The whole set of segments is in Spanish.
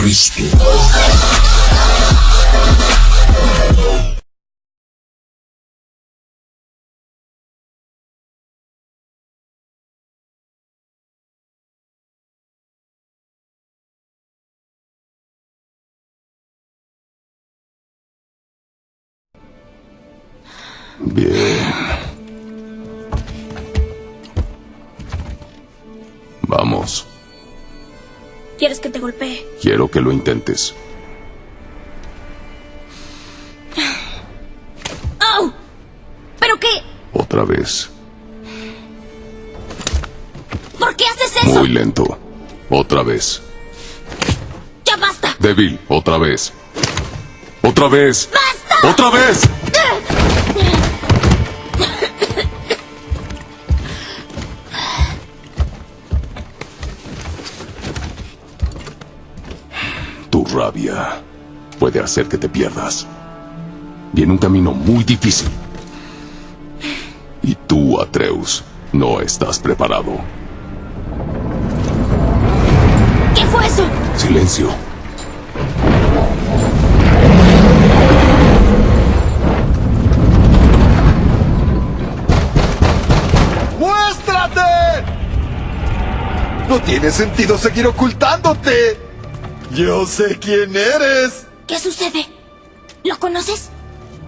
Cristo. Bien. Vamos. ¿Quieres que te golpee? Quiero que lo intentes. ¡Oh! ¿Pero qué? Otra vez. ¿Por qué haces eso? Muy lento. Otra vez. ¡Ya basta! Débil. Otra vez. Otra vez. ¡Basta! Otra vez. Rabia puede hacer que te pierdas. Viene un camino muy difícil. Y tú, Atreus, no estás preparado. ¿Qué fue eso? Silencio. ¡Muéstrate! No tiene sentido seguir ocultándote. Yo sé quién eres. ¿Qué sucede? ¿Lo conoces?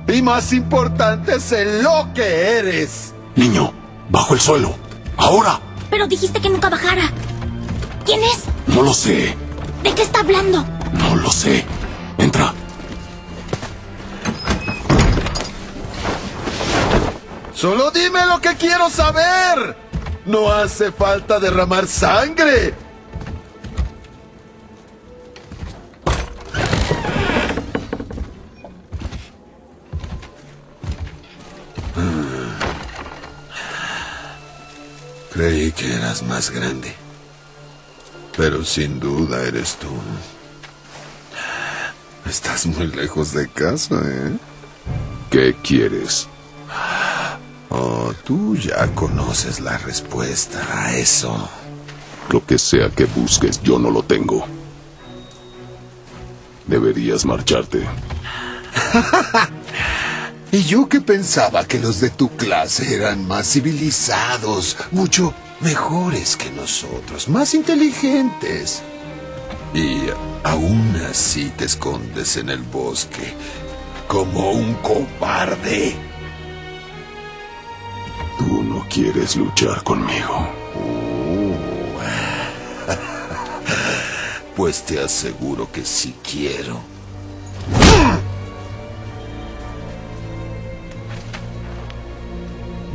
Y más importante, sé lo que eres. Niño, bajo el suelo. Ahora. Pero dijiste que nunca bajara. ¿Quién es? No lo sé. ¿De qué está hablando? No lo sé. Entra. Solo dime lo que quiero saber. No hace falta derramar sangre. Creí que eras más grande. Pero sin duda eres tú. Estás muy lejos de casa, ¿eh? ¿Qué quieres? Oh, tú ya conoces la respuesta a eso. Lo que sea que busques, yo no lo tengo. Deberías marcharte. Y yo que pensaba que los de tu clase eran más civilizados, mucho mejores que nosotros, más inteligentes. Y aún así te escondes en el bosque como un cobarde. Tú no quieres luchar conmigo. Pues te aseguro que sí quiero.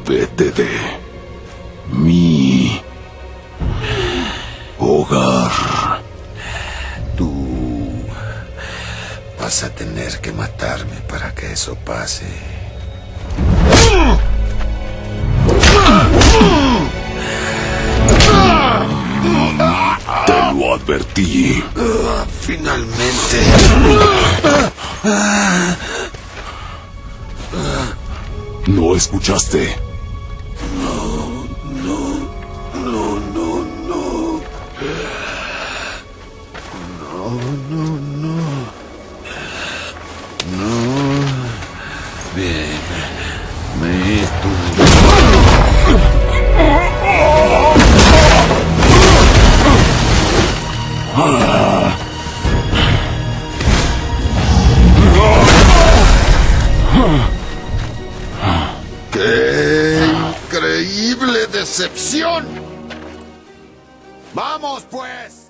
Vete de mi hogar. Tú vas a tener que matarme para que eso pase. Te lo advertí. Finalmente. ¿No escuchaste? Bien. Me tú. ¡Qué increíble decepción! ¡Vamos, pues!